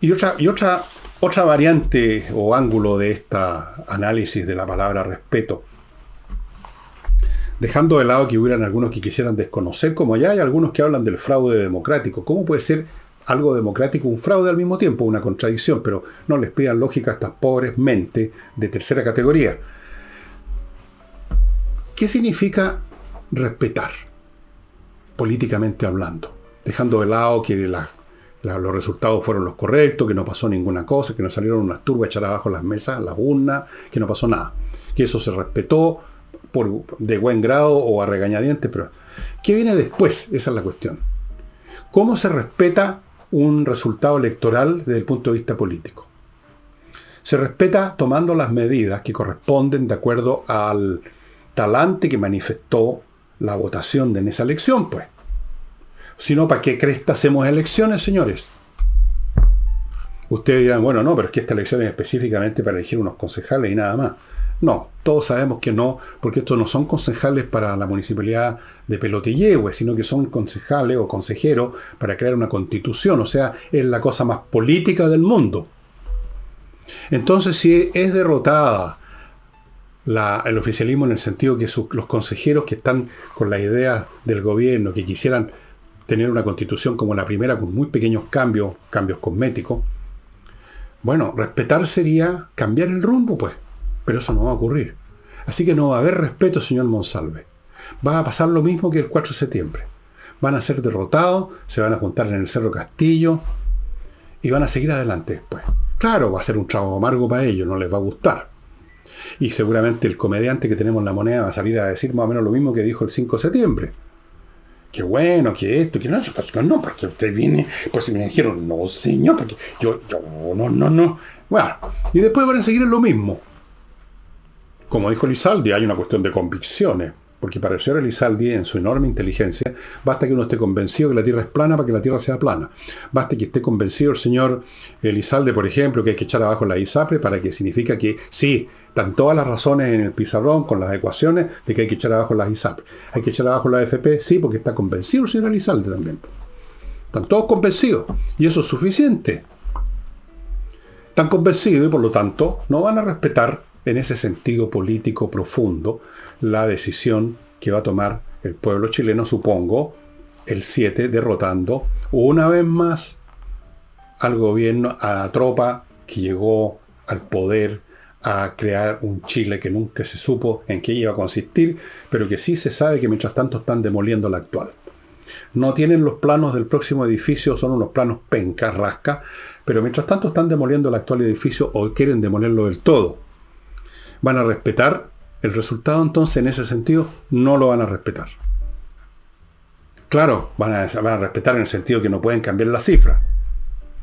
Y otra, y otra, otra variante o ángulo de esta análisis de la palabra respeto dejando de lado que hubieran algunos que quisieran desconocer, como ya hay algunos que hablan del fraude democrático. ¿Cómo puede ser algo democrático un fraude al mismo tiempo? Una contradicción, pero no les pidan lógica a estas pobres mentes de tercera categoría. ¿Qué significa respetar, políticamente hablando? Dejando de lado que los resultados fueron los correctos, que no pasó ninguna cosa, que no salieron unas turbas echar abajo las mesas, las urnas, que no pasó nada. Que eso se respetó, por, de buen grado o a regañadientes, pero ¿qué viene después? Esa es la cuestión. ¿Cómo se respeta un resultado electoral desde el punto de vista político? Se respeta tomando las medidas que corresponden de acuerdo al talante que manifestó la votación de en esa elección, pues. Si no, ¿para qué cresta hacemos elecciones, señores? Ustedes dirán, bueno, no, pero es que esta elección es específicamente para elegir unos concejales y nada más. No, todos sabemos que no, porque estos no son concejales para la municipalidad de Pelotillehue, sino que son concejales o consejeros para crear una constitución, o sea, es la cosa más política del mundo. Entonces, si es derrotada el oficialismo en el sentido que los consejeros que están con la idea del gobierno, que quisieran tener una constitución como la primera, con muy pequeños cambios, cambios cosméticos, bueno, respetar sería cambiar el rumbo, pues. Pero eso no va a ocurrir. Así que no va a haber respeto, señor Monsalve. Va a pasar lo mismo que el 4 de septiembre. Van a ser derrotados, se van a juntar en el Cerro Castillo y van a seguir adelante después. Claro, va a ser un trabajo amargo para ellos, no les va a gustar. Y seguramente el comediante que tenemos en la moneda va a salir a decir más o menos lo mismo que dijo el 5 de septiembre. Qué bueno, que esto, que no, no, porque usted viene, pues me dijeron, no señor, porque yo, yo, no, no, no. Bueno, y después van a seguir en lo mismo como dijo Lizaldi, hay una cuestión de convicciones. Porque para el señor Elizalde, en su enorme inteligencia, basta que uno esté convencido que la Tierra es plana para que la Tierra sea plana. Basta que esté convencido el señor Elizalde, por ejemplo, que hay que echar abajo la ISAPRE para que significa que sí, están todas las razones en el pizarrón con las ecuaciones de que hay que echar abajo las ISAPRE. Hay que echar abajo la FP, sí, porque está convencido el señor Elizalde también. Están todos convencidos. Y eso es suficiente. Están convencidos y por lo tanto no van a respetar en ese sentido político profundo la decisión que va a tomar el pueblo chileno, supongo, el 7, derrotando una vez más al gobierno, a la tropa que llegó al poder a crear un Chile que nunca se supo en qué iba a consistir, pero que sí se sabe que mientras tanto están demoliendo la actual. No tienen los planos del próximo edificio, son unos planos pencas, rasca, pero mientras tanto están demoliendo el actual edificio o quieren demolerlo del todo. ¿Van a respetar el resultado entonces en ese sentido? No lo van a respetar. Claro, van a, van a respetar en el sentido que no pueden cambiar la cifra.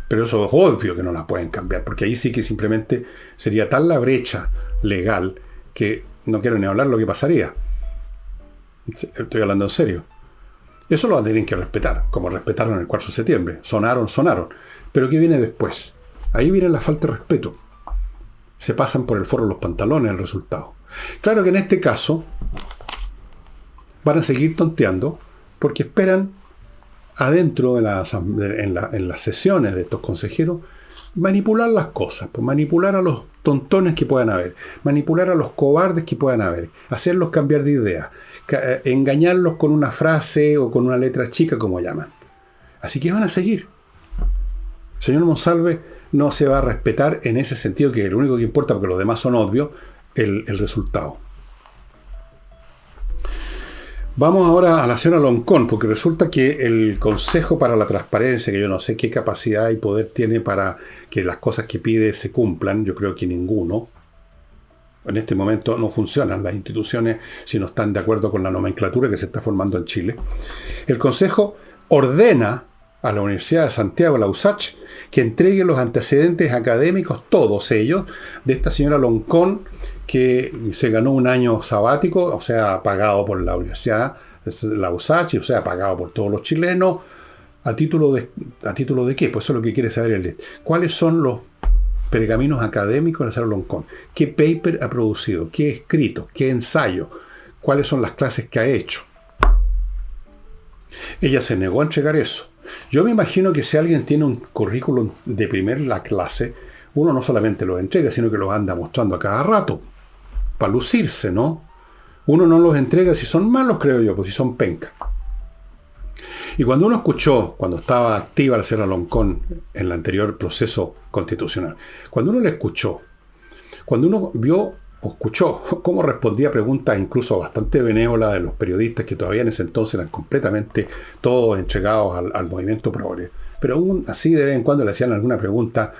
Pero eso es obvio que no la pueden cambiar, porque ahí sí que simplemente sería tal la brecha legal que no quiero ni hablar lo que pasaría. Estoy hablando en serio. Eso lo tienen que respetar, como respetaron el 4 de septiembre. Sonaron, sonaron. Pero ¿qué viene después? Ahí viene la falta de respeto. Se pasan por el foro los pantalones el resultado. Claro que en este caso van a seguir tonteando porque esperan adentro de en, las sesiones de estos consejeros, manipular las cosas, pues manipular a los tontones que puedan haber, manipular a los cobardes que puedan haber, hacerlos cambiar de idea, eh, engañarlos con una frase o con una letra chica, como llaman. Así que van a seguir. Señor Monsalve no se va a respetar en ese sentido, que lo único que importa, porque los demás son obvios, el resultado. Vamos ahora a la señora Loncón, porque resulta que el Consejo para la Transparencia, que yo no sé qué capacidad y poder tiene para que las cosas que pide se cumplan, yo creo que ninguno. En este momento no funcionan las instituciones si no están de acuerdo con la nomenclatura que se está formando en Chile. El Consejo ordena a la Universidad de Santiago, la USACH, que entregue los antecedentes académicos, todos ellos, de esta señora Loncón, que se ganó un año sabático, o sea, pagado por la Universidad, la USACH, o sea, pagado por todos los chilenos, ¿a título de, a título de qué? Pues eso es lo que quiere saber el ¿Cuáles son los pergaminos académicos de Sara Loncón? ¿Qué paper ha producido? ¿Qué escrito? ¿Qué ensayo? ¿Cuáles son las clases que ha hecho? Ella se negó a entregar eso. Yo me imagino que si alguien tiene un currículum de primera clase, uno no solamente lo entrega, sino que lo anda mostrando a cada rato para lucirse, ¿no? Uno no los entrega si son malos, creo yo, pues si son penca. Y cuando uno escuchó, cuando estaba activa la señora Loncón en el anterior proceso constitucional, cuando uno le escuchó, cuando uno vio escuchó cómo respondía preguntas incluso bastante benévolas de los periodistas que todavía en ese entonces eran completamente todos entregados al, movimiento progre, pero aún así de vez en cuando le hacían alguna pregunta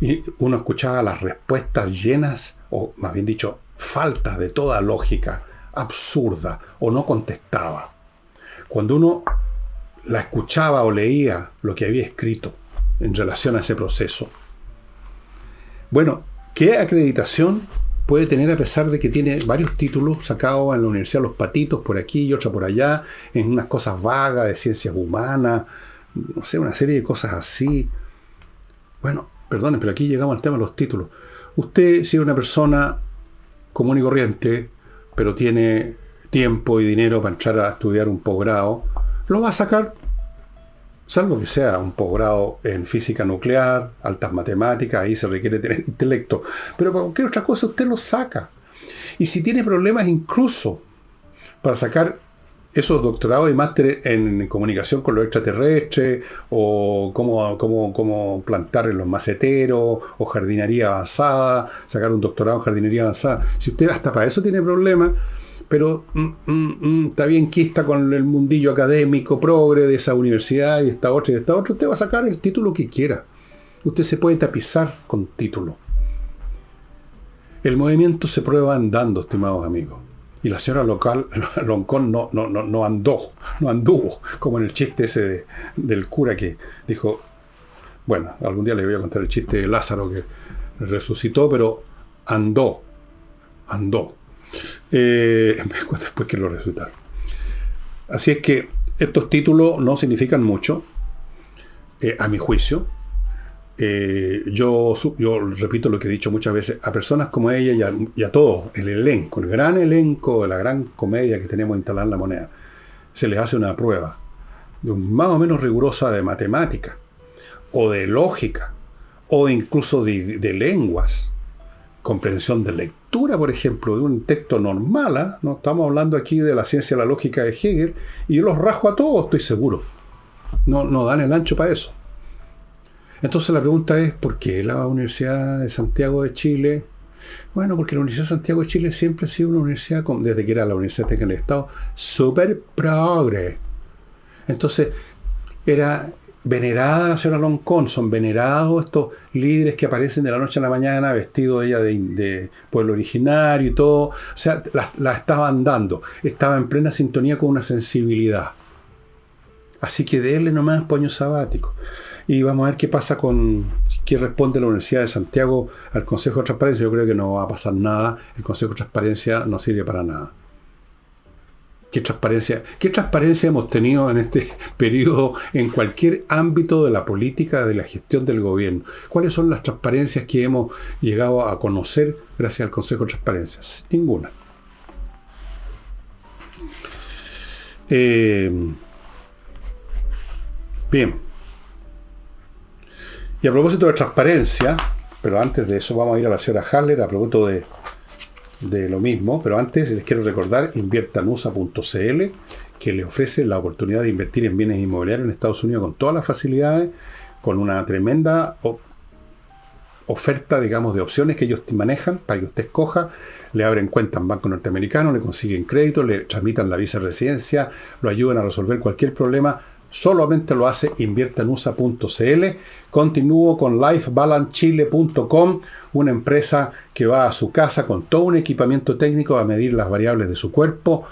y uno escuchaba las respuestas llenas, o más bien dicho, falta de toda lógica, absurda, o no contestaba. Cuando uno la escuchaba o leía lo que había escrito en relación a ese proceso. Bueno, ¿qué acreditación puede tener a pesar de que tiene varios títulos sacados en la Universidad Los Patitos por aquí y otra por allá, en unas cosas vagas de ciencias humanas, no sé, una serie de cosas así? Bueno, perdonen, pero aquí llegamos al tema de los títulos. Usted, si es una persona común y corriente, pero tiene tiempo y dinero para entrar a estudiar un posgrado, lo va a sacar, salvo que sea un posgrado en física nuclear, altas matemáticas, ahí se requiere tener intelecto, pero para cualquier otra cosa usted lo saca. Y si tiene problemas incluso para sacar esos doctorados y másteres en comunicación con los extraterrestres, o cómo, cómo, cómo, plantar en los maceteros, o jardinería avanzada, sacar un doctorado en jardinería avanzada. Si usted hasta para eso tiene problemas, pero mm, mm, mm, está bien quista con el mundillo académico progre de esa universidad y esta otra y esta otra, usted va a sacar el título que quiera. Usted se puede tapizar con título. El movimiento se prueba andando, estimados amigos. Y la señora local, Loncón no, no, no, no andó, no anduvo, como en el chiste ese del cura que dijo, bueno, algún día le voy a contar el chiste de Lázaro que resucitó, pero andó, andó. Eh, después que lo resucitaron. Así es que estos títulos no significan mucho, eh, a mi juicio, eh, yo, yo repito lo que he dicho muchas veces, a personas como ella y a, todos, el elenco, el gran elenco de la gran comedia que tenemos instalada en la moneda, se les hace una prueba más o menos rigurosa de matemática, o de lógica, o incluso de, lenguas, comprensión de lectura, por ejemplo, de un texto normal, ¿ah? no estamos hablando aquí de la ciencia de la lógica de Hegel, y yo los rajo a todos, estoy seguro. No, no dan el ancho para eso. Entonces la pregunta es, ¿por qué la Universidad de Santiago de Chile Bueno, porque la Universidad de Santiago de Chile siempre ha sido una universidad, desde que era la Universidad Técnica del Estado, súper progre. Entonces, era venerada la señora Loncón, son venerados estos líderes que aparecen de la noche a la mañana vestidos ella de, pueblo originario y todo. O sea, la, la estaban dando. Estaba en plena sintonía con una sensibilidad. Así que déle nomás poño sabático. Y vamos a ver qué pasa con qué responde la Universidad de Santiago al Consejo de Transparencia. Yo creo que no va a pasar nada. El Consejo de Transparencia no sirve para nada. ¿Qué transparencia, ¿Qué transparencia hemos tenido en este periodo en cualquier ámbito de la política, de la gestión del gobierno? ¿Cuáles son las transparencias que hemos llegado a conocer gracias al Consejo de Transparencia? Ninguna. Eh, bien. Y a propósito de transparencia, pero antes de eso vamos a ir a la señora Haller a propósito de de lo mismo, pero antes les quiero recordar inviertanusa.cl que le ofrece la oportunidad de invertir en bienes inmobiliarios en Estados Unidos con todas las facilidades, con una tremenda oferta, digamos, de opciones que ellos manejan para que usted escoja. Le abren cuenta en banco norteamericano, le consiguen crédito, le transmitan la visa de residencia, lo ayudan a resolver cualquier problema solamente lo hace inviertanusa.cl. Continúo con lifebalancechile.com, una empresa que va a su casa con todo un equipamiento técnico a medir las variables de su cuerpo,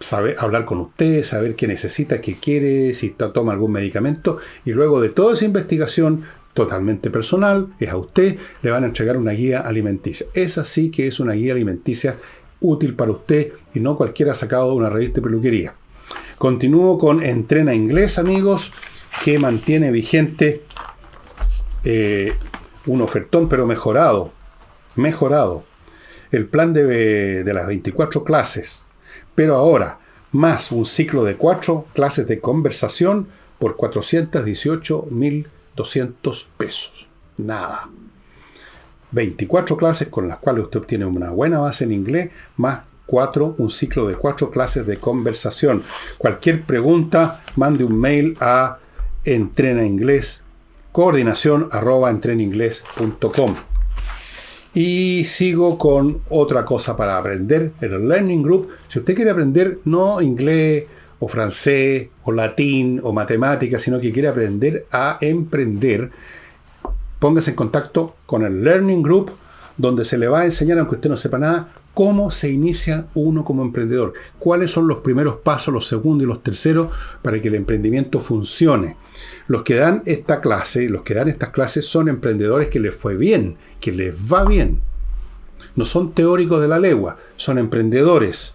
saber, hablar con usted, saber qué necesita, qué quiere, si toma algún medicamento, y luego de toda esa investigación totalmente personal, es a usted, le van a entregar una guía alimenticia. Esa sí que es una guía alimenticia útil para usted y no cualquiera sacado de una revista de peluquería. Continúo con Entrena Inglés, amigos, que mantiene vigente eh, un ofertón, pero mejorado. Mejorado. El plan de, de las 24 clases. Pero ahora, más un ciclo de 4 clases de conversación por 418.200 pesos. Nada. 24 clases con las cuales usted obtiene una buena base en inglés, más un ciclo de cuatro clases de conversación. Cualquier pregunta, mande un mail a entrena inglés, coordinación arroba entreninglés.com. Y sigo con otra cosa para aprender, el Learning Group. Si usted quiere aprender no inglés o francés o latín o matemáticas, sino que quiere aprender a emprender, póngase en contacto con el Learning Group, donde se le va a enseñar, aunque usted no sepa nada, cómo se inicia uno como emprendedor, cuáles son los primeros pasos, los segundos y los terceros para que el emprendimiento funcione. Los que dan esta clase, los que dan estas clases son emprendedores que les fue bien, que les va bien. No son teóricos de la legua, son emprendedores.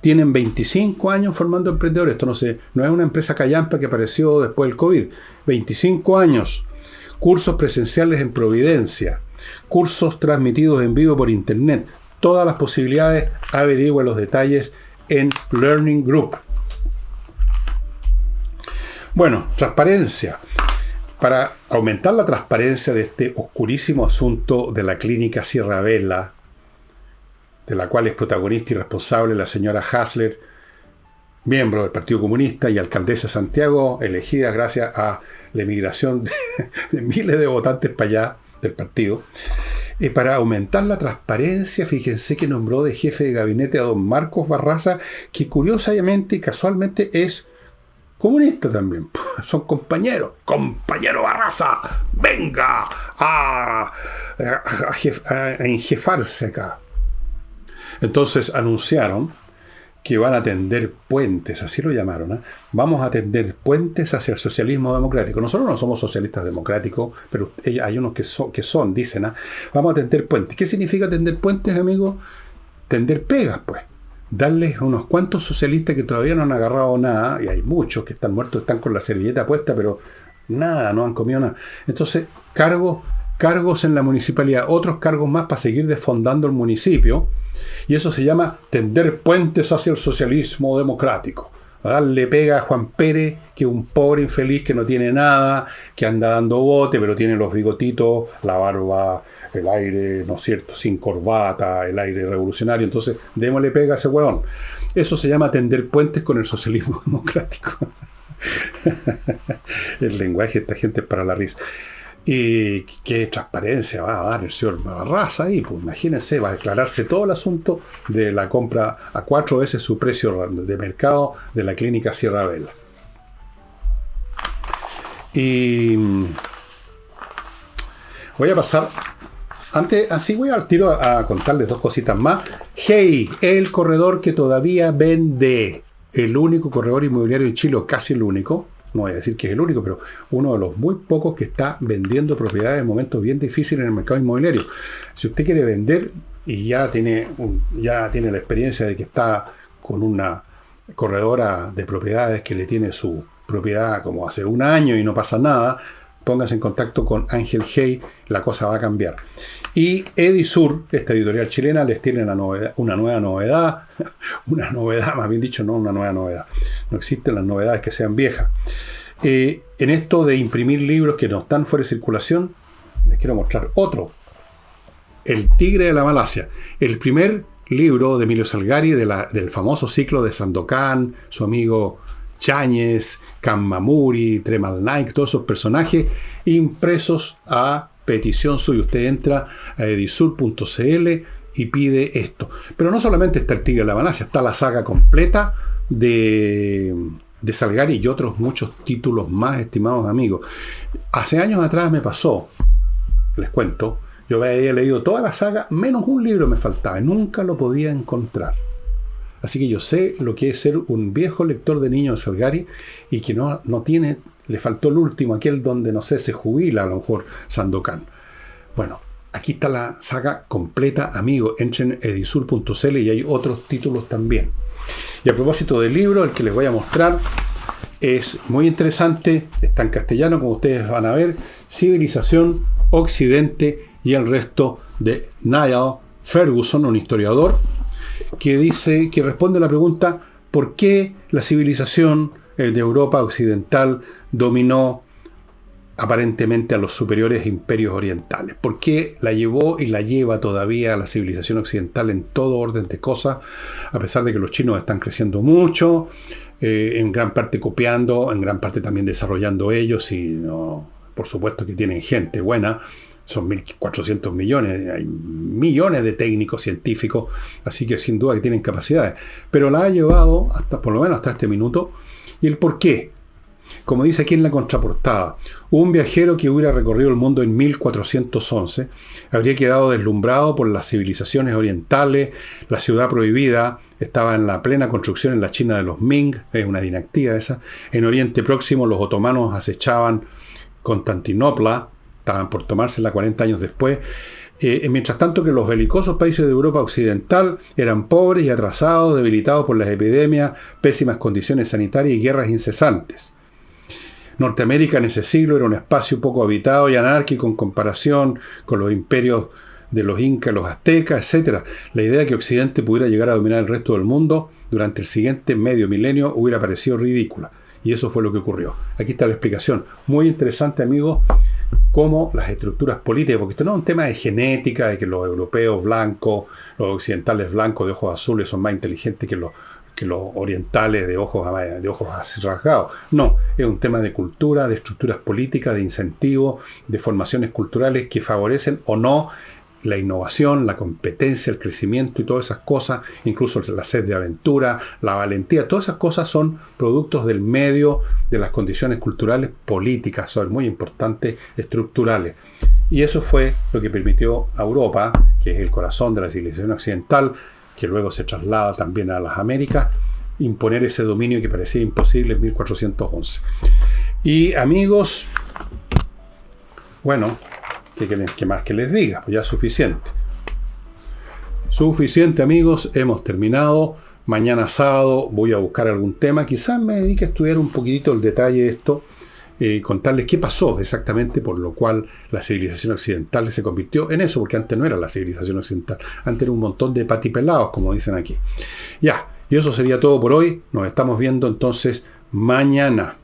Tienen 25 años formando emprendedores. Esto no, no es una empresa callampa que apareció después del COVID. 25 años. Cursos presenciales en Providencia. Cursos transmitidos en vivo por internet todas las posibilidades, averigüe los detalles en Learning Group. Bueno, transparencia. Para aumentar la transparencia de este oscurísimo asunto de la clínica Sierra Vela, de la cual es protagonista y responsable la señora Hasler, miembro del Partido Comunista y alcaldesa de Santiago, elegida gracias a la emigración de, de miles de votantes para allá del partido, y para aumentar la transparencia, fíjense que nombró de jefe de gabinete a don Marcos Barraza, que curiosamente y casualmente es comunista también. Son compañeros. Compañero Barraza, venga a, a enjefarse acá. Entonces anunciaron que van a tender puentes, así lo llamaron. ¿eh? Vamos a tender puentes hacia el socialismo democrático. Nosotros no somos socialistas democráticos, pero hay unos que son, dicen, ¿eh? vamos a tender puentes. ¿Qué significa tender puentes, amigos? Tender pegas, pues. Darles unos cuantos socialistas que todavía no han agarrado nada, y hay muchos que están muertos, están con la servilleta puesta, pero nada, no han comido nada. Entonces, cargos, cargos en la municipalidad, otros cargos más para seguir desfondando el municipio y eso se llama tender puentes hacia el socialismo democrático. darle pega a Juan Pérez, que es un pobre infeliz que no tiene nada, que anda dando bote, pero tiene los bigotitos, la barba, el aire, ¿no es cierto?, sin corbata, el aire revolucionario. Entonces, démosle pega a ese hueón. Eso se llama tender puentes con el socialismo democrático. el lenguaje de esta gente es para la risa. ¿Y qué transparencia va a dar el señor Barraza ahí? Pues imagínense, va a declararse todo el asunto de la compra a cuatro veces su precio de mercado de la clínica Sierra Vela. Y voy a pasar, antes, así voy al tiro a, a contarles dos cositas más. Hey, el corredor que todavía vende, el único corredor inmobiliario en Chile, casi el único, no voy a decir que es el único, pero uno de los muy pocos que está vendiendo propiedades en momentos bien difíciles en el mercado inmobiliario. Si usted quiere vender y ya tiene, ya tiene la experiencia de que está con una corredora de propiedades que le tiene su propiedad como hace un año y no pasa nada, póngase en contacto con Ángel Hey, la cosa va a cambiar. Y Edisur, esta editorial chilena, les tiene una, novedad, una nueva novedad, una novedad, más bien dicho, no una nueva novedad. No existen las novedades que sean viejas. Eh, en esto de imprimir libros que no están fuera de circulación, les quiero mostrar otro. El Tigre de la Malasia. El primer libro de Emilio Salgari del famoso ciclo de Sandokan, su amigo Cháñez, Kamamuri, Tremal Nike, todos esos personajes impresos a petición suya. Usted entra a edisur.cl y pide esto. Pero no solamente está el Tigre de la Malasia, está la saga completa de, de Salgari y otros muchos títulos más, estimados amigos. Hace años atrás me pasó, les cuento, yo había leído toda la saga, menos un libro me faltaba, y nunca lo podía encontrar. Así que yo sé lo que es ser un viejo lector de niños de Salgari y que no, no tiene le faltó el último, aquel donde, no sé, se jubila a lo mejor Sandokan. Bueno, aquí está la saga completa, amigo. Entren en edisur.cl y hay otros títulos también. Y a propósito del libro, el que les voy a mostrar es muy interesante, está en castellano, como ustedes van a ver, Civilización, Occidente y el resto de Niall Ferguson, un historiador, que dice, que responde a la pregunta, ¿por qué la civilización de Europa occidental dominó aparentemente a los superiores imperios orientales. ¿Por qué la llevó y la lleva todavía a la civilización occidental en todo orden de cosas? A pesar de que los chinos están creciendo mucho, eh, en gran parte copiando, en gran parte también desarrollando ellos y por supuesto que tienen gente buena, son 1.400 millones, hay millones de técnicos científicos, así que sin duda que tienen capacidades. Pero la ha llevado, hasta por lo menos hasta este minuto, y el por qué. Como dice aquí en la contraportada, un viajero que hubiera recorrido el mundo en 1411 habría quedado deslumbrado por las civilizaciones orientales, la ciudad prohibida estaba en la plena construcción en la China de los Ming, es una dinastía esa, en Oriente Próximo los otomanos acechaban Constantinopla, estaban por tomársela 40 años después, eh, mientras tanto que los belicosos países de Europa Occidental eran pobres y atrasados, debilitados por las epidemias, pésimas condiciones sanitarias y guerras incesantes. Norteamérica en ese siglo era un espacio poco habitado y anárquico en comparación con los imperios de los incas, los aztecas, etc. La idea de que Occidente pudiera llegar a dominar el resto del mundo durante el siguiente medio milenio hubiera parecido ridícula. Y eso fue lo que ocurrió. Aquí está la explicación. Muy interesante, amigos, cómo las estructuras políticas, porque esto no es un tema de genética, de que los europeos blancos, los occidentales blancos de ojos azules son más inteligentes que los, que los orientales de ojos, de ojos rasgados. No, es un tema de cultura, de estructuras políticas, de incentivos, de formaciones culturales que favorecen o no la innovación, la competencia, el crecimiento y todas esas cosas, incluso la sed de aventura, la valentía, todas esas cosas son productos del medio, de las condiciones culturales políticas, son muy importantes, estructurales. Y eso fue lo que permitió a Europa, que es el corazón de la civilización occidental, que luego se traslada también a las Américas, imponer ese dominio que parecía imposible en 1411. Y amigos, bueno, ¿Qué, más que les diga? Pues ya es suficiente. Suficiente amigos, hemos terminado. Mañana sábado voy a buscar algún tema. Quizás me dedique a estudiar un poquitito el detalle de esto. y eh, contarles qué pasó exactamente por lo cual la civilización occidental se convirtió en eso, porque antes no era la civilización occidental, antes era un montón de patipelados, como dicen aquí. Ya, y eso sería todo por hoy. Nos estamos viendo entonces mañana.